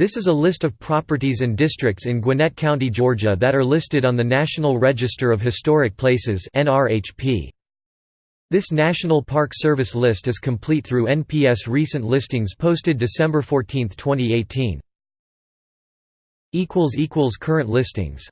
This is a list of properties and districts in Gwinnett County, Georgia that are listed on the National Register of Historic Places This National Park Service list is complete through NPS recent listings posted December 14, 2018. Current listings